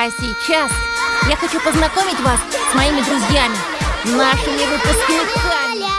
А сейчас я хочу познакомить вас с моими друзьями, нашими выпускниками.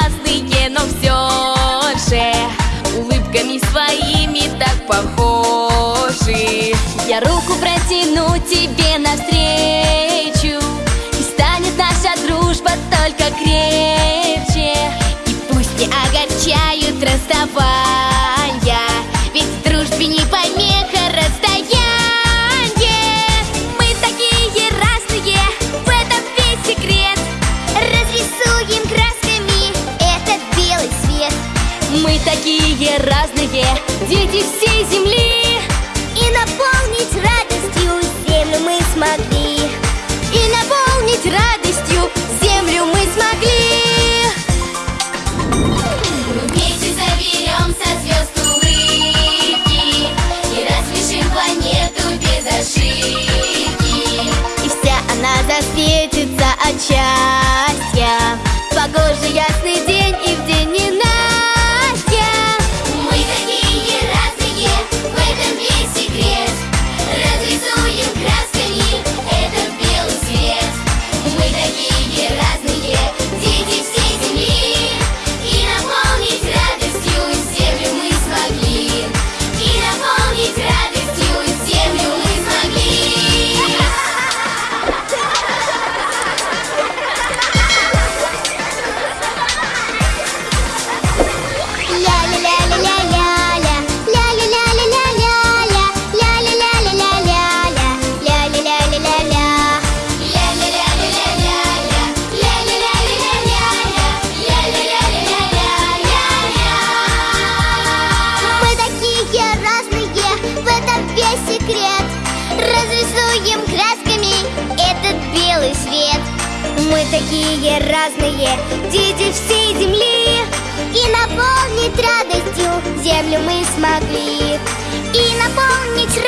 разные, но все же Улыбками своими так похожи. Я руку протяну тебе навстречу И станет наша дружба только крепче. мы такие разные, дети всей земли И наполнить радостью землю мы смогли. И наполнить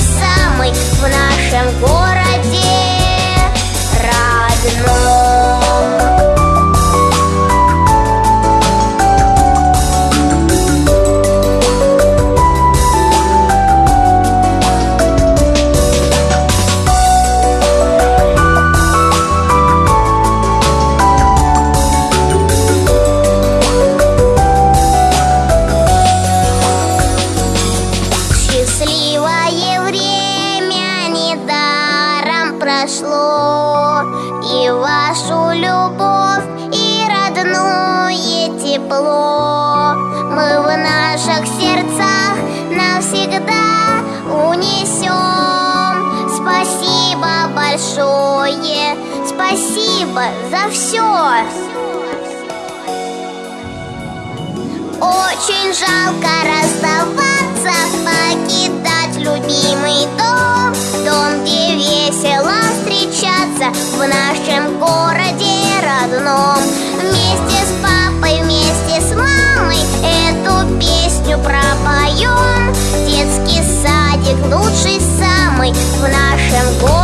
самый в нашем городе. Тепло. Мы в наших сердцах навсегда унесем Спасибо большое, спасибо за все Очень жалко расставаться, покидать любимый дом. Дом, где весело встречаться в нашем городе родном. Вместе с песню пропоем Детский садик лучший самый в нашем городе